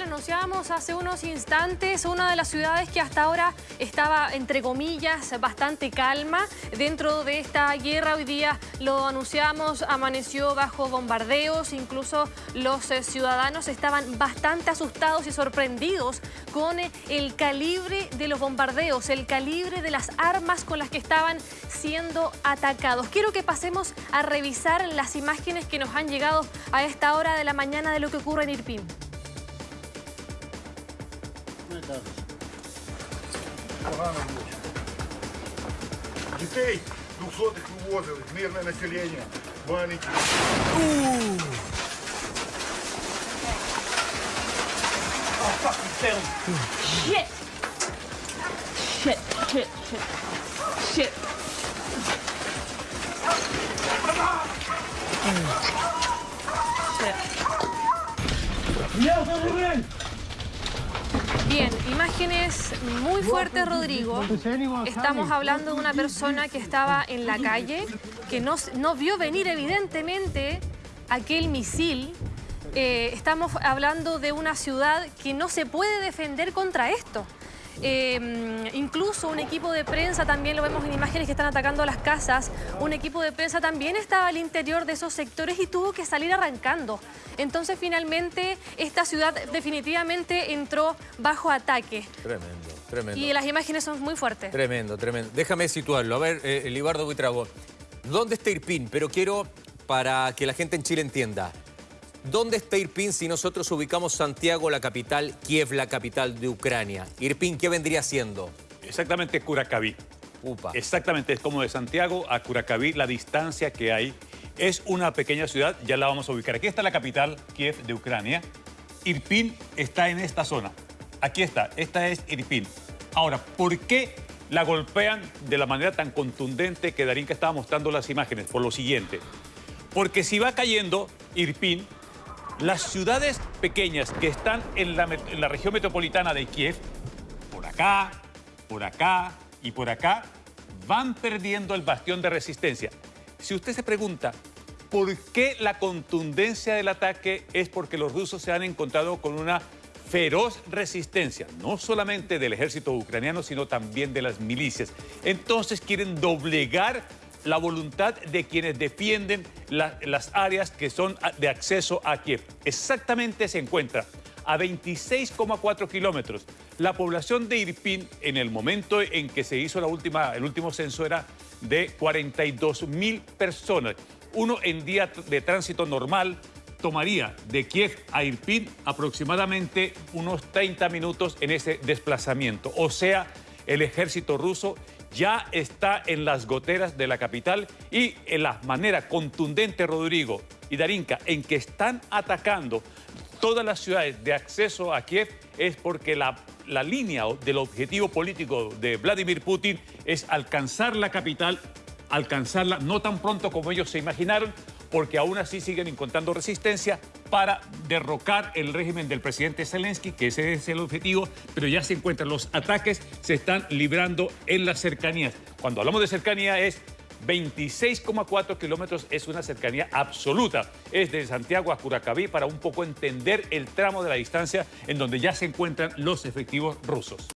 lo anunciábamos hace unos instantes, una de las ciudades que hasta ahora estaba, entre comillas, bastante calma dentro de esta guerra. Hoy día lo anunciamos, amaneció bajo bombardeos, incluso los eh, ciudadanos estaban bastante asustados y sorprendidos con eh, el calibre de los bombardeos, el calibre de las armas con las que estaban siendo atacados. Quiero que pasemos a revisar las imágenes que nos han llegado a esta hora de la mañana de lo que ocurre en Irpin. Страшне кажеш. Погано було. Дітей двохсотих вивозили, мирне населення, маленькі. Shit! Shit, shit, shit, shit. Shit. Я Bien, imágenes muy fuertes, Rodrigo. Estamos hablando de una persona que estaba en la calle, que no, no vio venir evidentemente aquel misil. Eh, estamos hablando de una ciudad que no se puede defender contra esto. Eh, incluso un equipo de prensa, también lo vemos en imágenes que están atacando las casas, un equipo de prensa también estaba al interior de esos sectores y tuvo que salir arrancando. Entonces finalmente esta ciudad definitivamente entró bajo ataque. Tremendo, tremendo. Y las imágenes son muy fuertes. Tremendo, tremendo. Déjame situarlo. A ver, eh, Libardo Buitrago, ¿dónde está Irpin? Pero quiero, para que la gente en Chile entienda, ¿dónde está Irpin si nosotros ubicamos Santiago, la capital, Kiev, la capital de Ucrania? Irpin, ¿qué vendría siendo? Exactamente Curacaví. Upa. Exactamente, es como de Santiago a Curacaví, la distancia que hay. Es una pequeña ciudad, ya la vamos a ubicar. Aquí está la capital, Kiev, de Ucrania. Irpin está en esta zona. Aquí está, esta es Irpin. Ahora, ¿por qué la golpean de la manera tan contundente que Darín que estaba mostrando las imágenes? Por lo siguiente. Porque si va cayendo Irpin, las ciudades pequeñas que están en la, región metropolitana de Kiev, por acá, por acá y por acá, van perdiendo el bastión de resistencia. Si usted se pregunta, ¿por qué la contundencia del ataque es porque los rusos se han encontrado con una feroz resistencia, no solamente del ejército ucraniano, sino también de las milicias? Entonces quieren doblegar la voluntad de quienes defienden la- las áreas que son de acceso a Kiev. Exactamente se encuentra a 26,4 kilómetros. La población de Irpin en el momento en que se hizo la última, el último censo era de 42 mil personas. Uno en día de tránsito normal tomaría de Kiev a Irpin aproximadamente unos 30 minutos en ese desplazamiento. O sea, el ejército ruso ya está en las goteras de la capital y en la manera contundente, Rodrigo y Darinka, en que están atacando todas las ciudades de acceso a Kiev es porque la, la línea del objetivo político de Vladimir Putin es alcanzar la capital, alcanzarla no tan pronto como ellos se imaginaron, porque aún así siguen encontrando resistencia para derrocar el régimen del presidente Zelensky, que ese es el objetivo, pero ya se encuentran los ataques, se están librando en las cercanías. Cuando hablamos de cercanía es 26,4 kilómetros es una cercanía absoluta. Es de Santiago a Curacaví para un poco entender el tramo de la distancia en donde ya se encuentran los efectivos rusos.